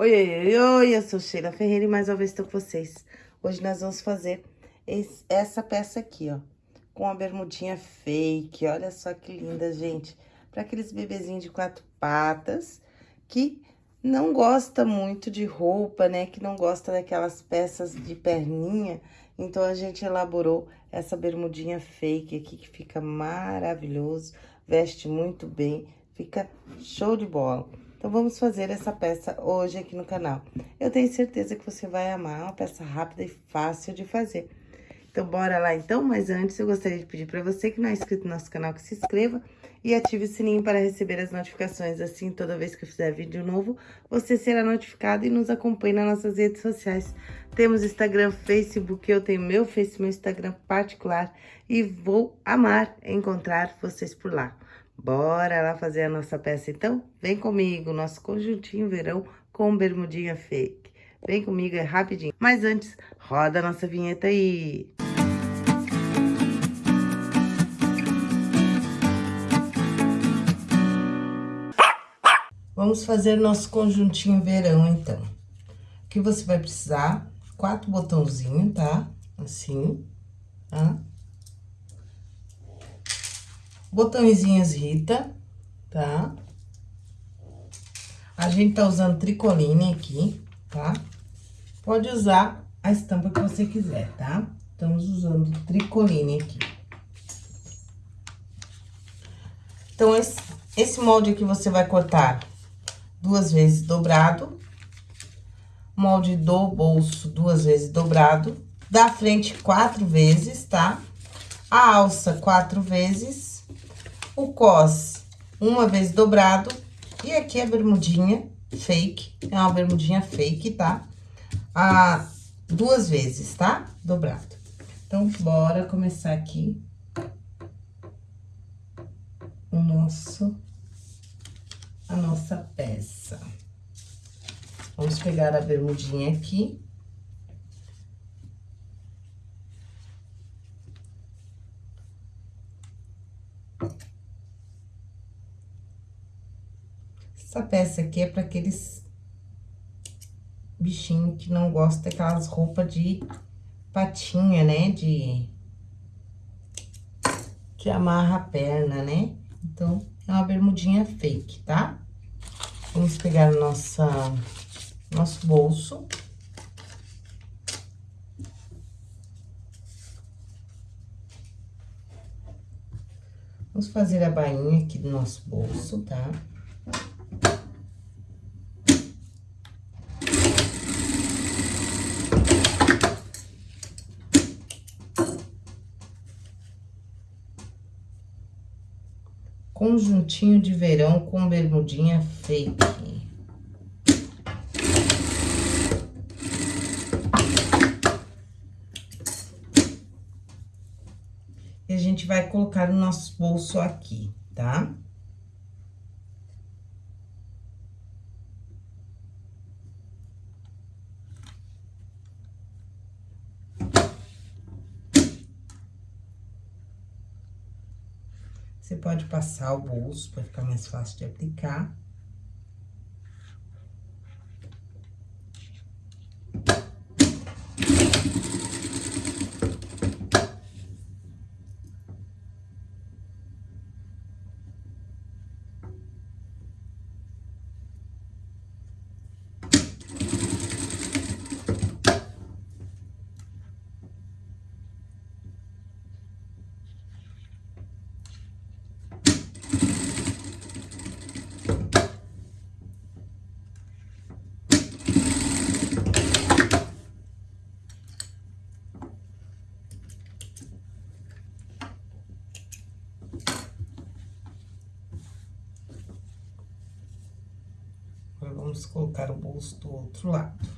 Oi, oi, oi, eu sou Sheila Ferreira e mais uma vez estou com vocês. Hoje nós vamos fazer esse, essa peça aqui, ó, com a bermudinha fake. Olha só que linda, gente. Para aqueles bebezinhos de quatro patas que não gosta muito de roupa, né? Que não gosta daquelas peças de perninha. Então, a gente elaborou essa bermudinha fake aqui, que fica maravilhoso. Veste muito bem, fica show de bola. Então, vamos fazer essa peça hoje aqui no canal. Eu tenho certeza que você vai amar, é uma peça rápida e fácil de fazer. Então, bora lá então, mas antes eu gostaria de pedir para você que não é inscrito no nosso canal, que se inscreva e ative o sininho para receber as notificações. Assim, toda vez que eu fizer vídeo novo, você será notificado e nos acompanhe nas nossas redes sociais. Temos Instagram, Facebook, eu tenho meu Face, meu Instagram particular e vou amar encontrar vocês por lá. Bora lá fazer a nossa peça, então? Vem comigo, nosso conjuntinho verão com bermudinha fake. Vem comigo, é rapidinho. Mas antes, roda a nossa vinheta aí. Vamos fazer nosso conjuntinho verão, então. Aqui você vai precisar quatro botãozinhos, tá? Assim, tá? Botõezinhos Rita, tá? A gente tá usando tricoline aqui, tá? Pode usar a estampa que você quiser, tá? Estamos usando tricoline aqui. Então, esse, esse molde aqui você vai cortar duas vezes dobrado. Molde do bolso duas vezes dobrado. Da frente quatro vezes, tá? A alça quatro vezes o cos uma vez dobrado. E aqui a bermudinha fake, é uma bermudinha fake, tá? Ah, duas vezes, tá? Dobrado. Então, bora começar aqui o nosso, a nossa peça. Vamos pegar a bermudinha aqui. Essa peça aqui é para aqueles bichinhos que não gostam daquelas roupas de patinha, né? De... Que amarra a perna, né? Então, é uma bermudinha fake, tá? Vamos pegar nossa, nosso bolso. Vamos fazer a bainha aqui do nosso bolso, tá? Conjuntinho de verão com bermudinha fake. E a gente vai colocar o nosso bolso aqui, tá? Você pode passar o bolso para ficar mais fácil de aplicar. vamos do outro lado.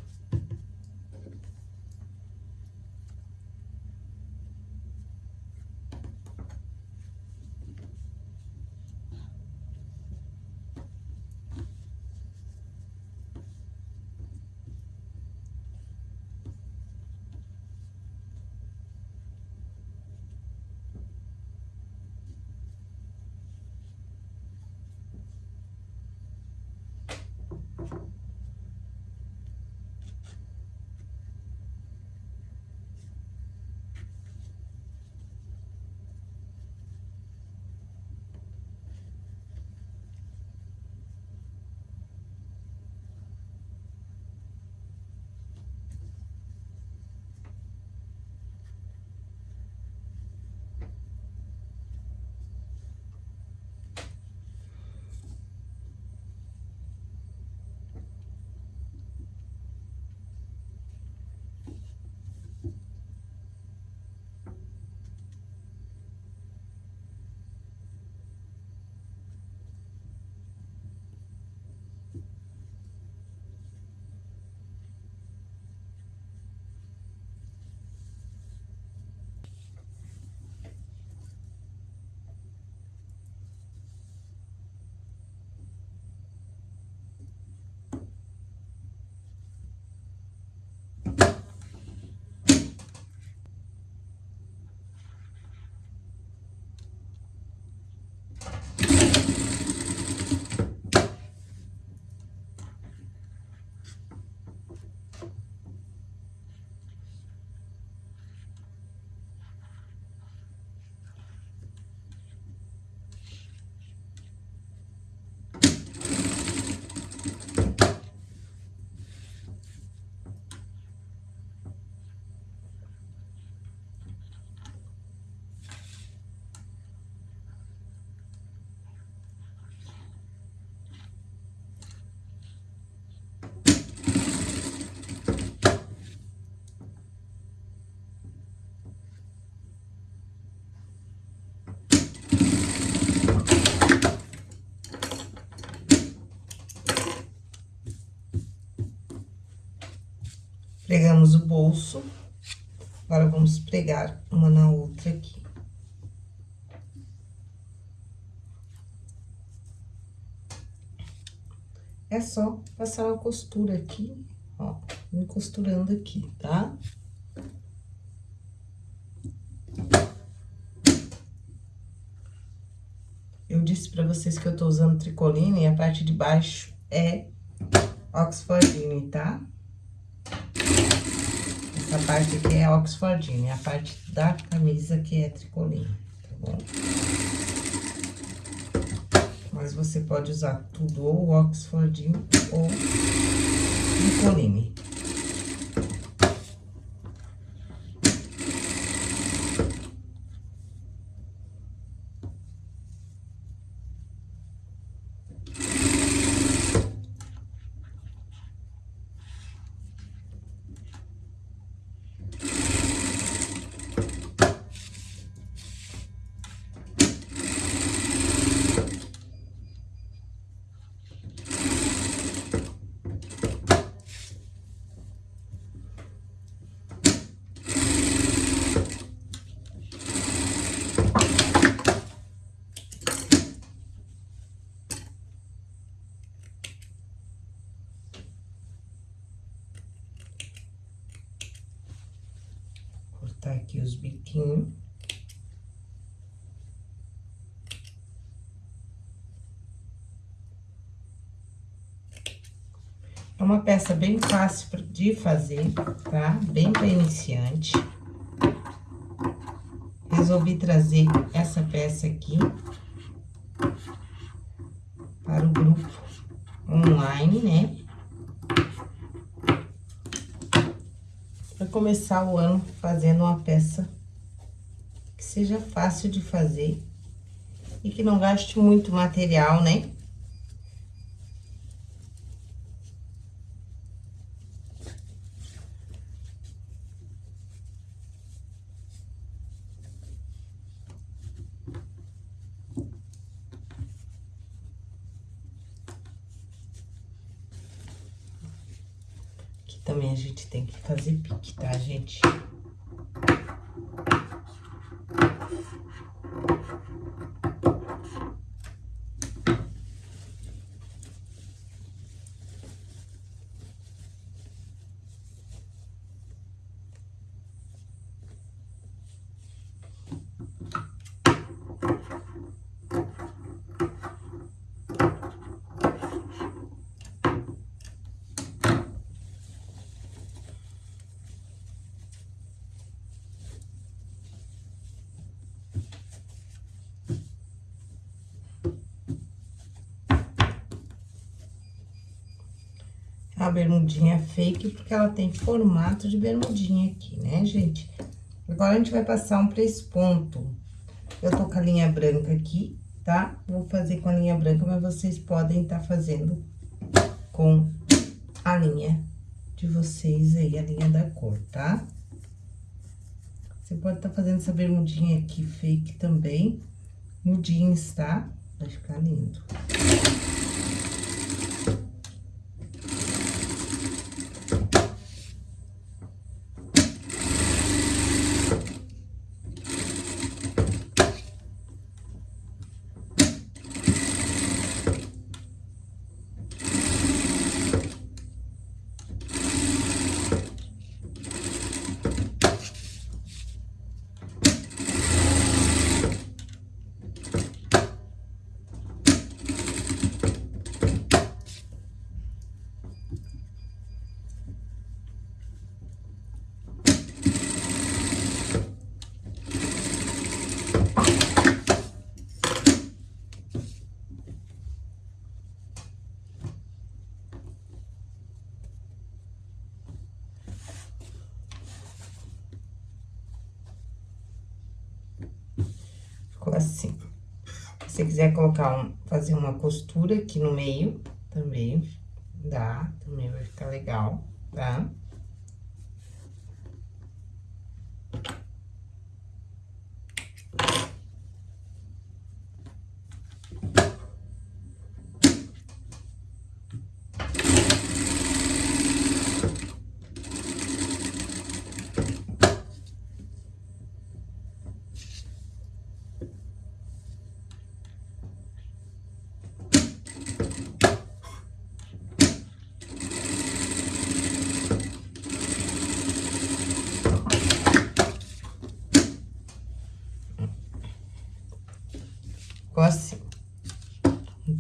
Pregamos o bolso. Agora, vamos pregar uma na outra aqui. É só passar uma costura aqui, ó, me costurando aqui, tá? Eu disse pra vocês que eu tô usando tricoline e a parte de baixo é Oxfordine, tá? Essa parte aqui é Oxfordine, a parte da camisa que é tricoline, tá bom? Mas você pode usar tudo ou Oxfordine ou tricoline. cortar aqui os biquinhos. É uma peça bem fácil de fazer, tá? Bem para iniciante. Resolvi trazer essa peça aqui para o grupo online, né? Começar o ano fazendo uma peça que seja fácil de fazer e que não gaste muito material, né? também a gente tem que fazer pique, tá, gente? A bermudinha fake, porque ela tem formato de bermudinha aqui, né, gente? Agora, a gente vai passar um press-ponto. Eu tô com a linha branca aqui, tá? Vou fazer com a linha branca, mas vocês podem estar tá fazendo com a linha de vocês aí, a linha da cor, tá? Você pode estar tá fazendo essa bermudinha aqui fake também, no jeans, tá? Vai ficar lindo. assim. Se você quiser colocar um, fazer uma costura aqui no meio, também dá, também vai ficar legal, tá?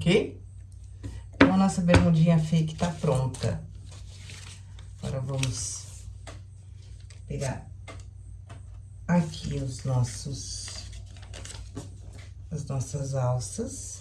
ok? Então, a nossa bermudinha fake tá pronta. Agora, vamos pegar aqui os nossos... As nossas alças.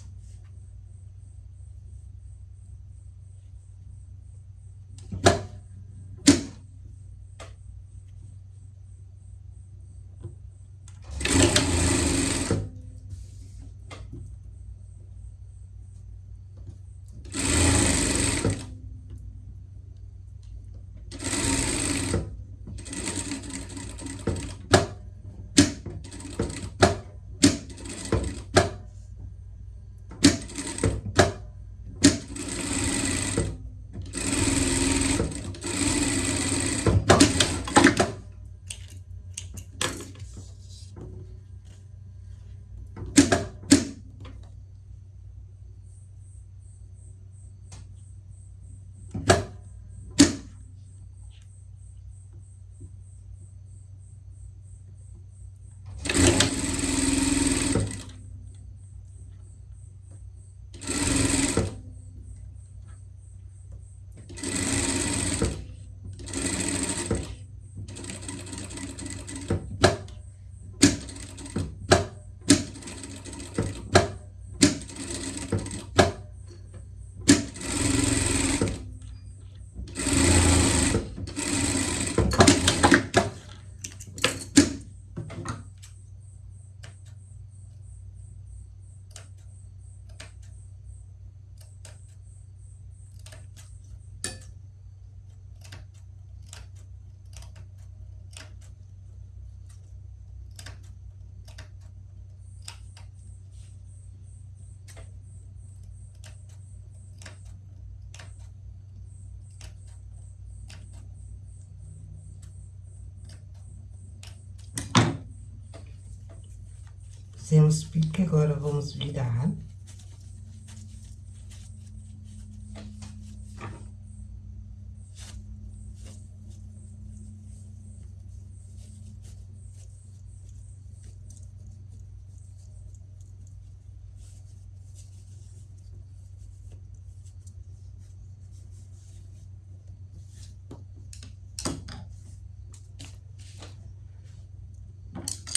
Fizemos pique, agora vamos virar.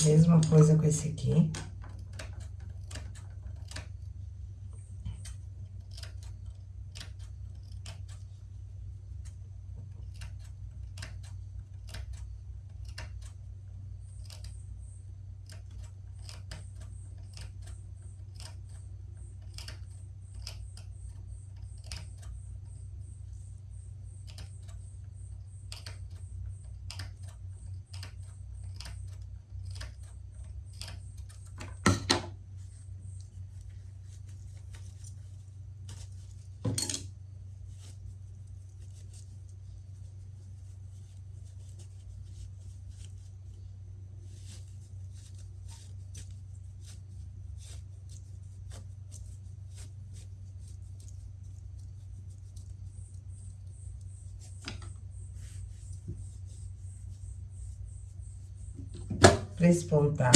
Mesma coisa com esse aqui. Despontar.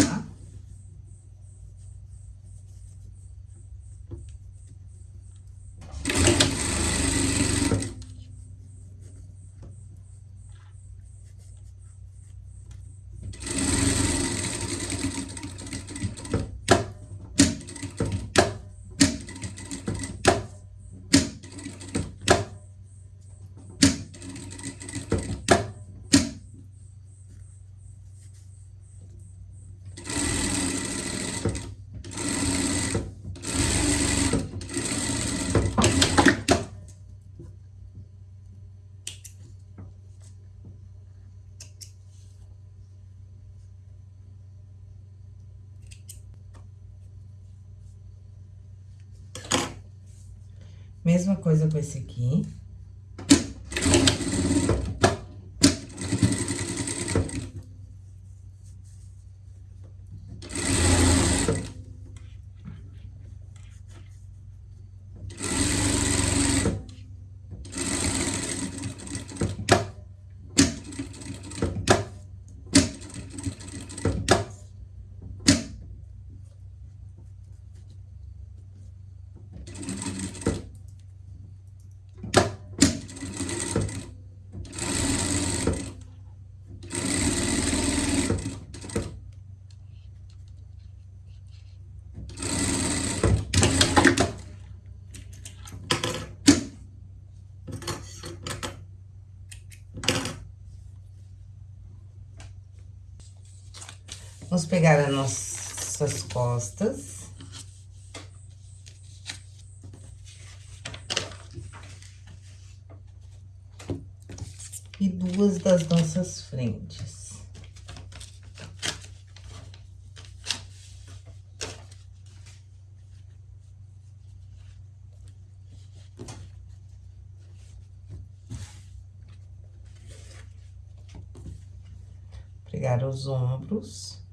Mesma coisa com esse aqui. Pegar as nossas costas. E duas das nossas frentes. Pregar os ombros.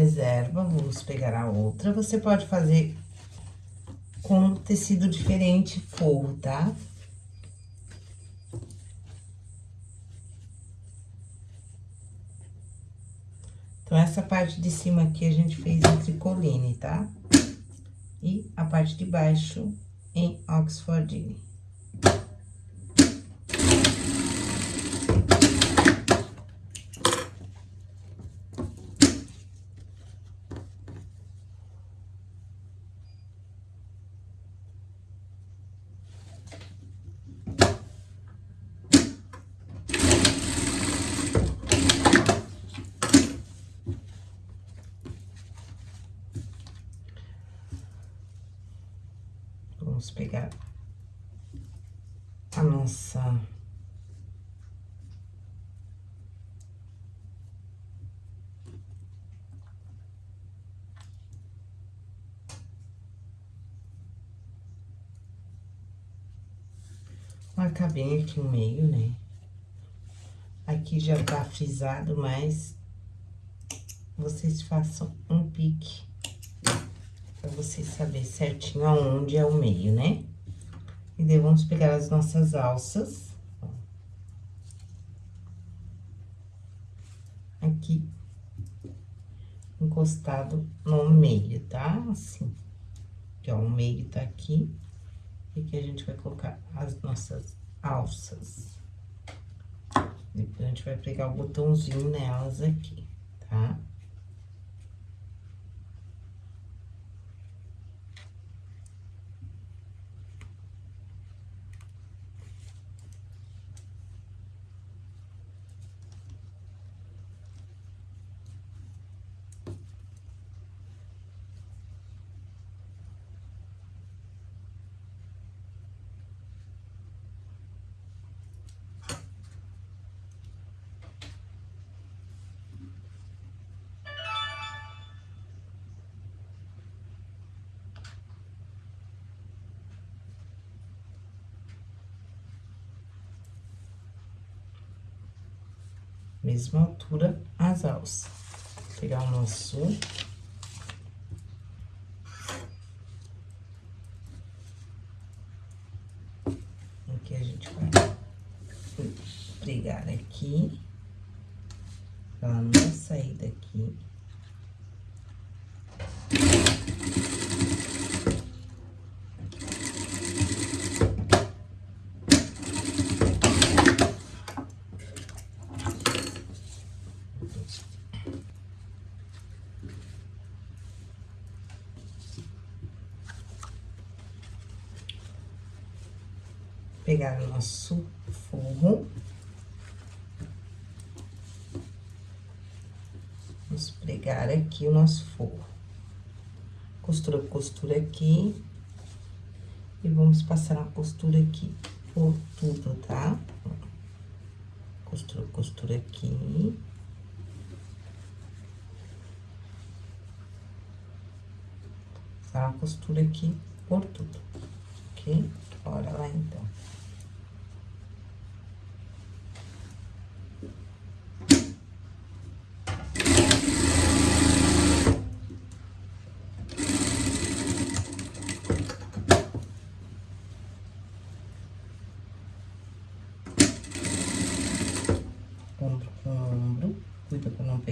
reserva, vamos pegar a outra. Você pode fazer com tecido diferente, forro, tá? Então, essa parte de cima aqui a gente fez em tricoline, tá? E a parte de baixo em oxfordine. Vamos pegar a nossa... Marcar bem aqui o meio, né? Aqui já tá frisado, mas vocês façam um pique vocês saberem certinho aonde é o meio, né? E daí, vamos pegar as nossas alças. Aqui. Encostado no meio, tá? Assim. Aqui, ó, o meio tá aqui. E aqui a gente vai colocar as nossas alças. Depois a gente vai pegar o botãozinho nelas aqui, tá? Tá? Mesma altura as alças. Vou pegar o nosso... Aqui a gente vai pregar aqui, pra não sair daqui. Pegar o nosso forro. Vamos pregar aqui o nosso forro. Costura, costura aqui. E vamos passar a costura aqui por tudo, tá? Costura, costura aqui. Passar a costura aqui por tudo, ok? Bora lá, então.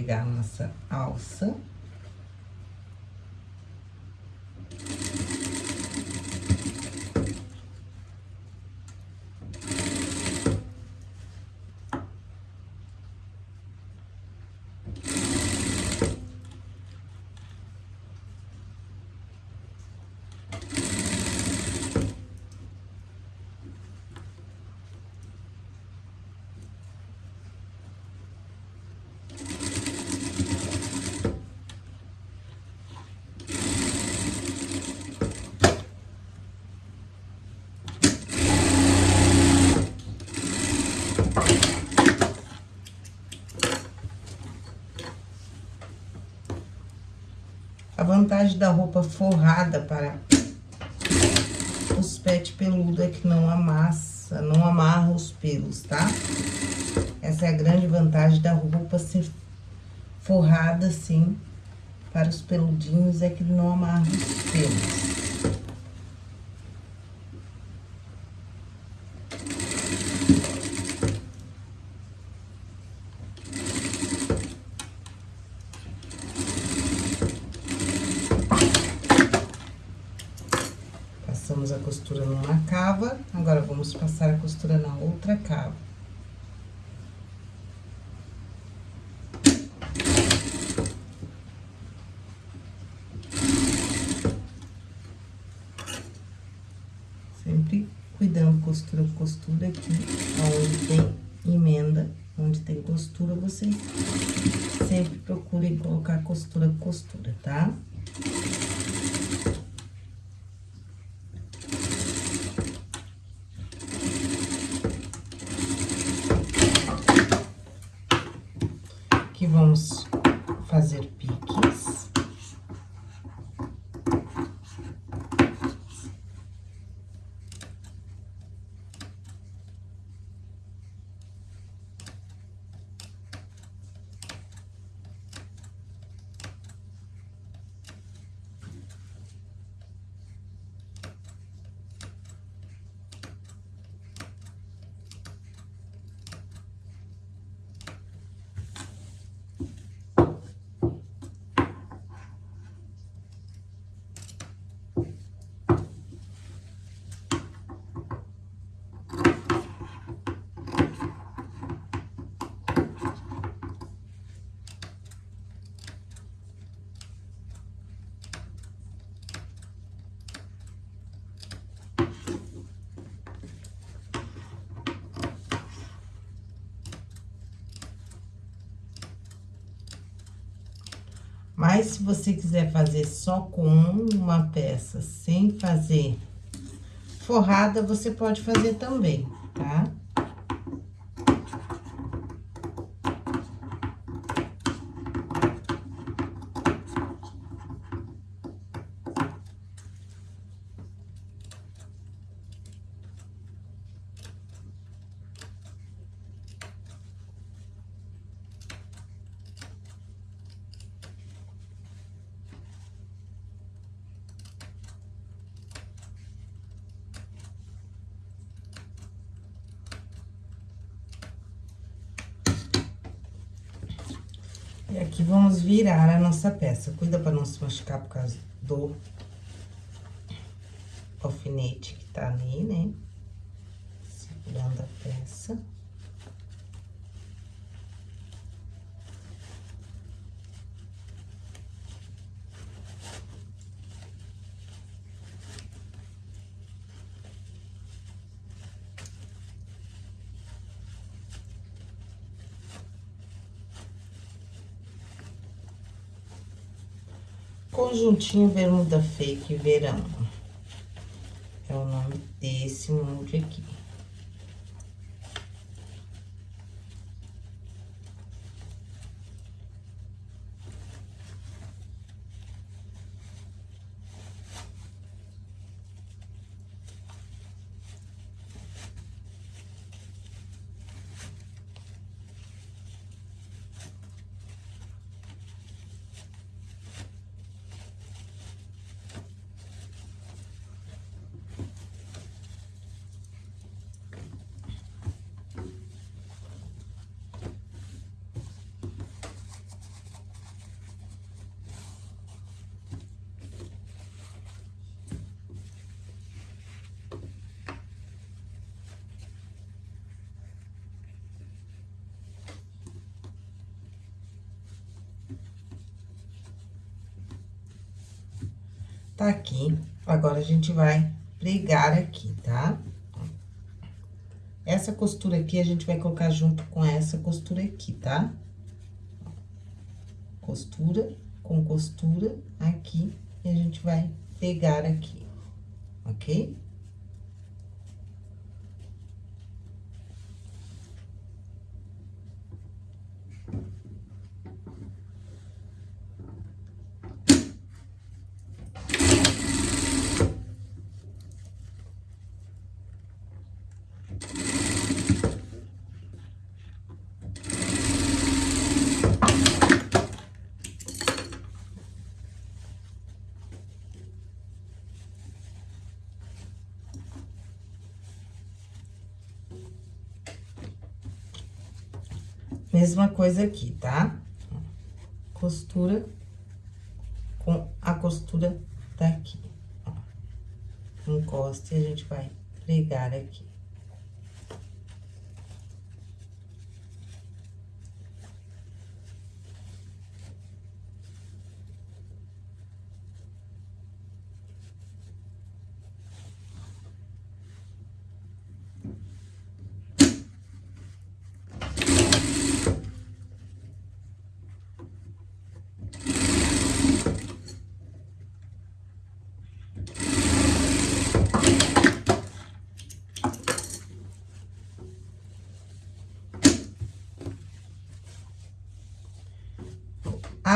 pegar a nossa alça. A vantagem da roupa forrada para os pet peludo é que não amassa, não amarra os pelos, tá? Essa é a grande vantagem da roupa ser forrada assim para os peludinhos, é que não amarra os pelos. Passamos a costura numa cava, agora vamos passar a costura na outra cava. Sempre cuidando costura costura aqui, onde tem emenda, onde tem costura, vocês sempre procurem colocar costura costura, tá? Tá? vamos fazer piques. Mas, se você quiser fazer só com uma peça, sem fazer forrada, você pode fazer também, tá? E aqui vamos virar a nossa peça. Cuida pra não se machucar por causa do alfinete que tá ali, né? Segurando a peça. Conjuntinho Bermuda Fake Verão. É o nome desse molde aqui. Tá aqui, agora a gente vai pregar aqui, tá? Essa costura aqui, a gente vai colocar junto com essa costura aqui, tá? Costura com costura aqui, e a gente vai pegar aqui, ok? Mesma coisa aqui, tá? Costura com a costura daqui. Encosta e a gente vai pregar aqui.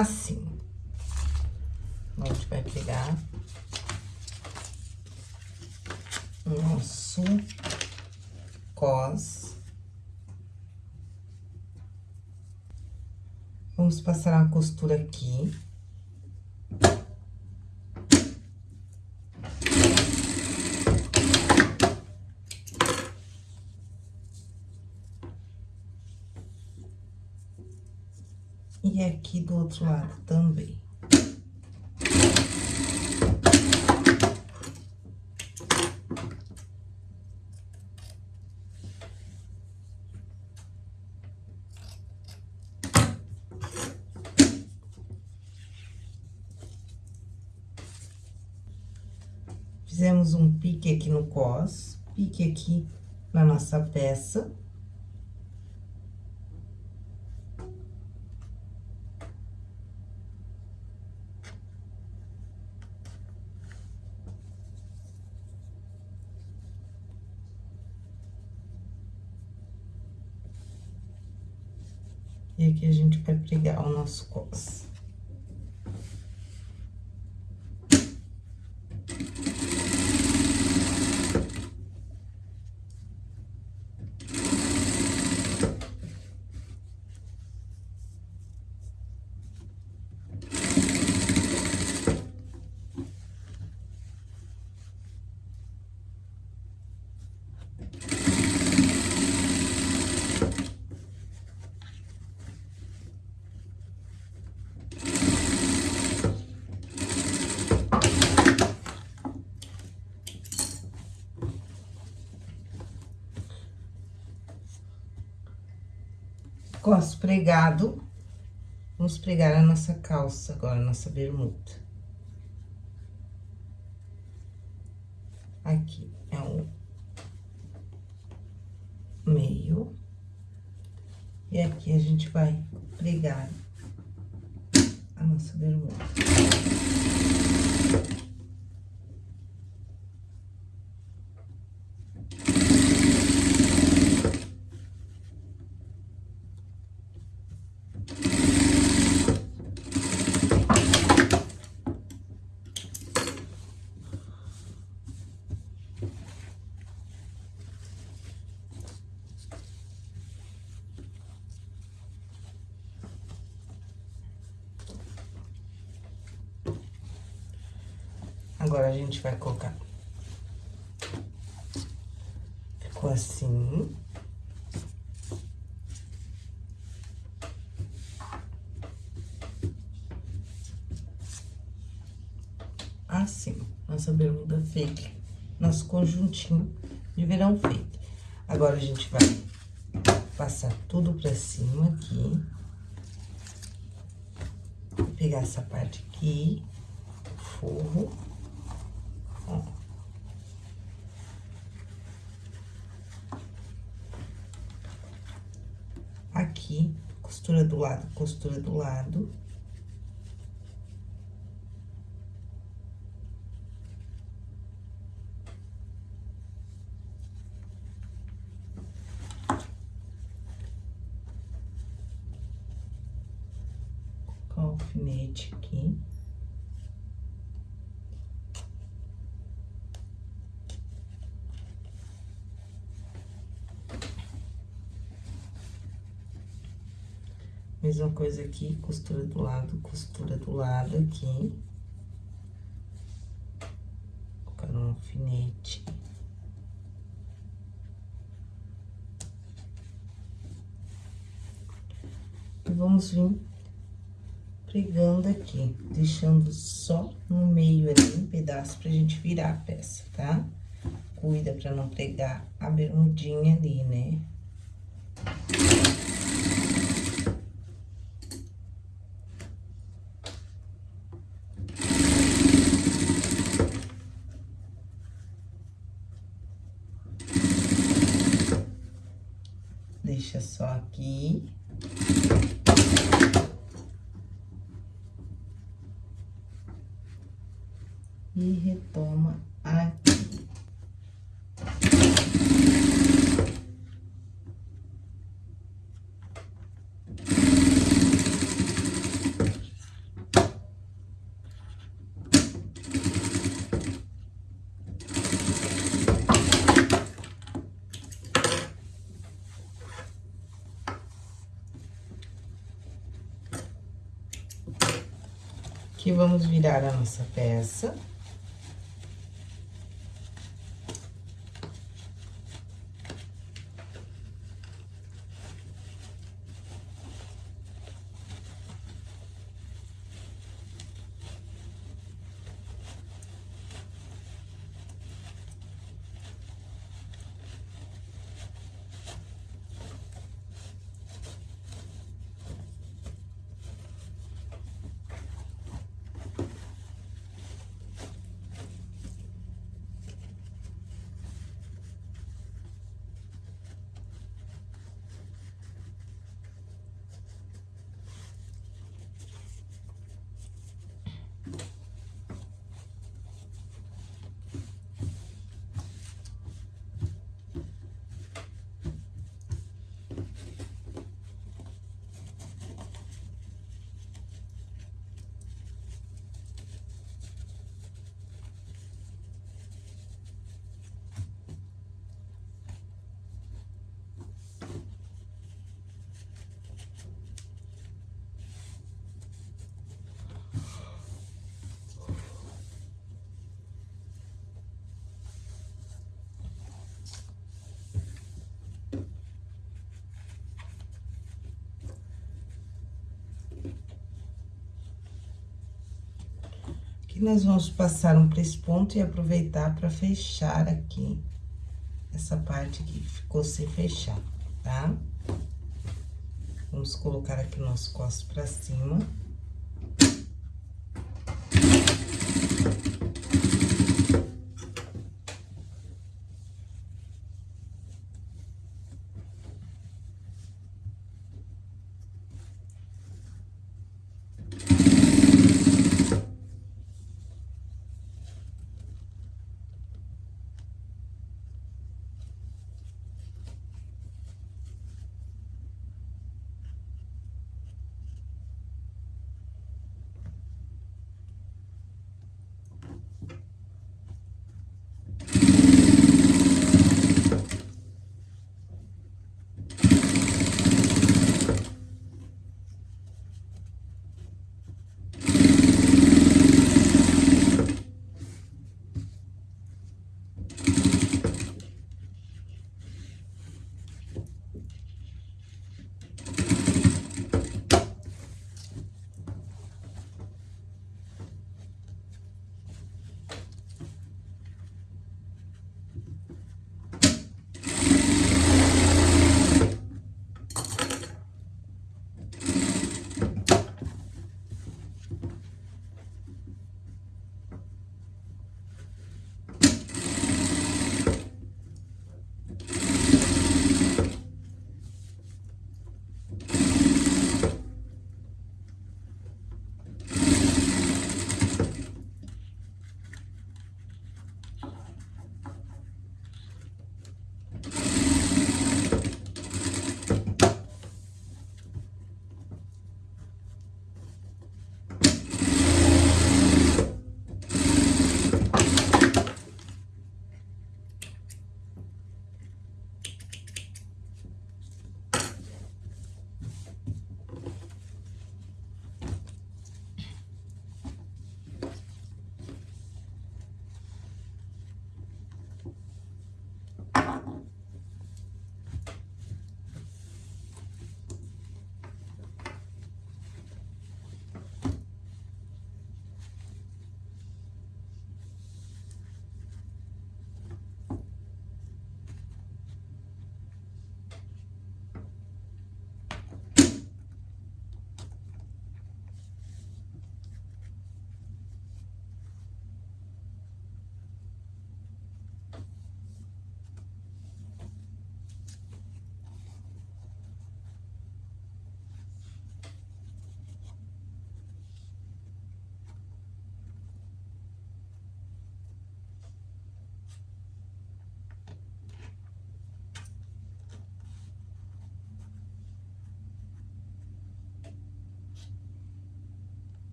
Assim. A gente vai pegar o nosso cos. Vamos passar uma costura aqui. Lado também. Fizemos um pique aqui no cos, pique aqui na nossa peça. E aqui a gente vai pregar o nosso cos. Cos pregado, vamos pregar a nossa calça agora, a nossa bermuda. Aqui é o meio. E aqui a gente vai pregar a nossa bermuda. Agora, a gente vai colocar. Ficou assim. Assim, nossa bermuda fake, nosso conjuntinho de verão feito. Agora, a gente vai passar tudo pra cima aqui. Pegar essa parte aqui, forro. Aqui, costura do lado, costura do lado. Colocar o alfinete aqui. Mesma coisa aqui, costura do lado, costura do lado aqui. Colocar um alfinete. E vamos vir pregando aqui, deixando só no meio ali um pedaço pra gente virar a peça, tá? Cuida pra não pregar a bermudinha ali, né? Deixa só aqui. E retoma aqui. Aqui vamos virar a nossa peça. Nós vamos passar um ponto e aproveitar para fechar aqui essa parte que ficou sem fechar, tá? Vamos colocar aqui o nosso costo para cima.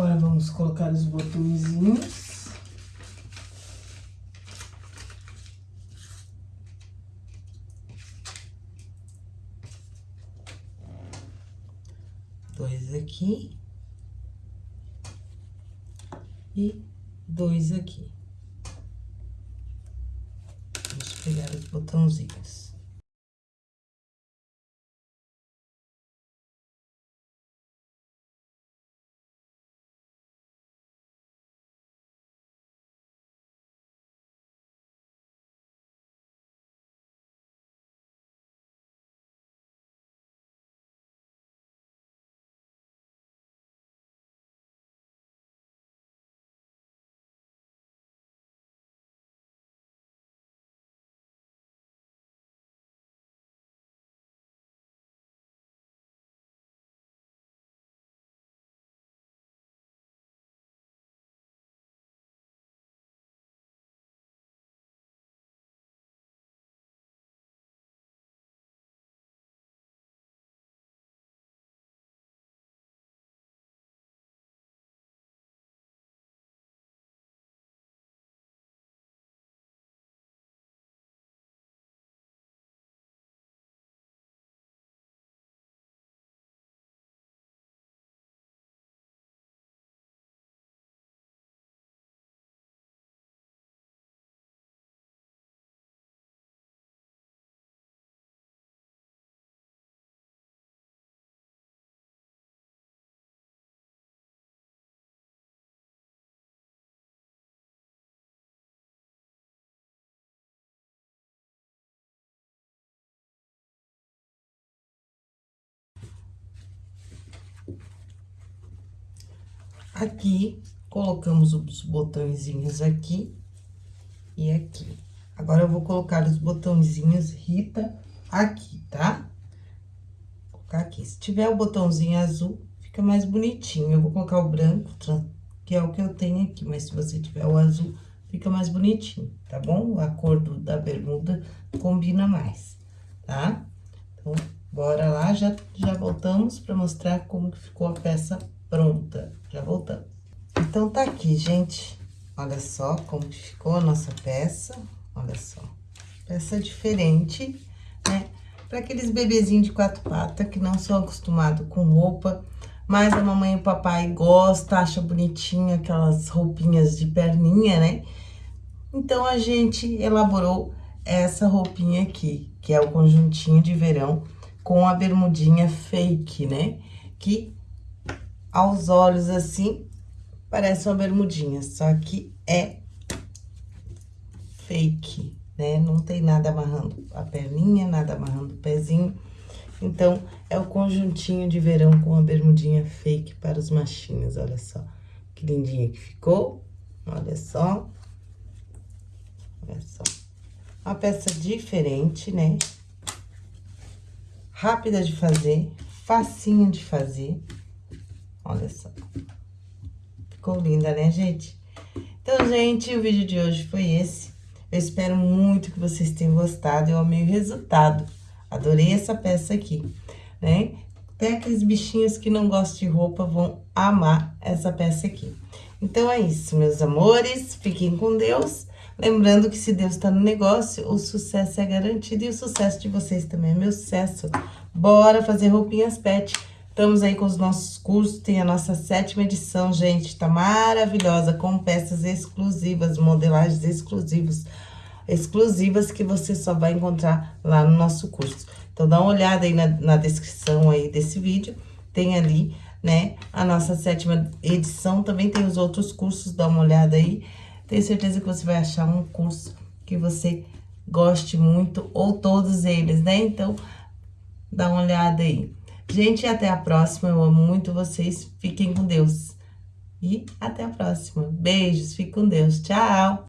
Agora vamos colocar os botõezinhos. Dois aqui. E dois aqui. Vamos pegar os botãozinhos. Aqui, colocamos os botõezinhos aqui e aqui. Agora, eu vou colocar os botõezinhos Rita aqui, tá? Vou colocar aqui. Se tiver o botãozinho azul, fica mais bonitinho. Eu vou colocar o branco, que é o que eu tenho aqui, mas se você tiver o azul, fica mais bonitinho, tá bom? A cor do, da bermuda combina mais, tá? Então, bora lá, já, já voltamos pra mostrar como que ficou a peça pronta. Já voltamos. Então, tá aqui, gente. Olha só como que ficou a nossa peça. Olha só. Peça diferente, né? Para aqueles bebezinhos de quatro patas que não são acostumados com roupa, mas a mamãe e o papai gostam, acha bonitinho aquelas roupinhas de perninha, né? Então, a gente elaborou essa roupinha aqui, que é o conjuntinho de verão com a bermudinha fake, né? Que aos olhos assim, parece uma bermudinha, só que é fake, né? Não tem nada amarrando a perninha, nada amarrando o pezinho. Então, é o conjuntinho de verão com a bermudinha fake para os machinhos, olha só. Que lindinha que ficou, olha só. Olha só. Uma peça diferente, né? Rápida de fazer, facinho de fazer. Olha só. Ficou linda, né, gente? Então, gente, o vídeo de hoje foi esse. Eu espero muito que vocês tenham gostado. Eu amei o resultado. Adorei essa peça aqui, né? Até aqueles bichinhos que não gostam de roupa vão amar essa peça aqui. Então, é isso, meus amores. Fiquem com Deus. Lembrando que se Deus está no negócio, o sucesso é garantido. E o sucesso de vocês também é meu sucesso. Bora fazer roupinhas pet. Estamos aí com os nossos cursos, tem a nossa sétima edição, gente, tá maravilhosa, com peças exclusivas, modelagens exclusivas, exclusivas que você só vai encontrar lá no nosso curso. Então, dá uma olhada aí na, na descrição aí desse vídeo, tem ali, né, a nossa sétima edição, também tem os outros cursos, dá uma olhada aí. Tenho certeza que você vai achar um curso que você goste muito, ou todos eles, né? Então, dá uma olhada aí. Gente, até a próxima. Eu amo muito vocês. Fiquem com Deus. E até a próxima. Beijos. Fique com Deus. Tchau.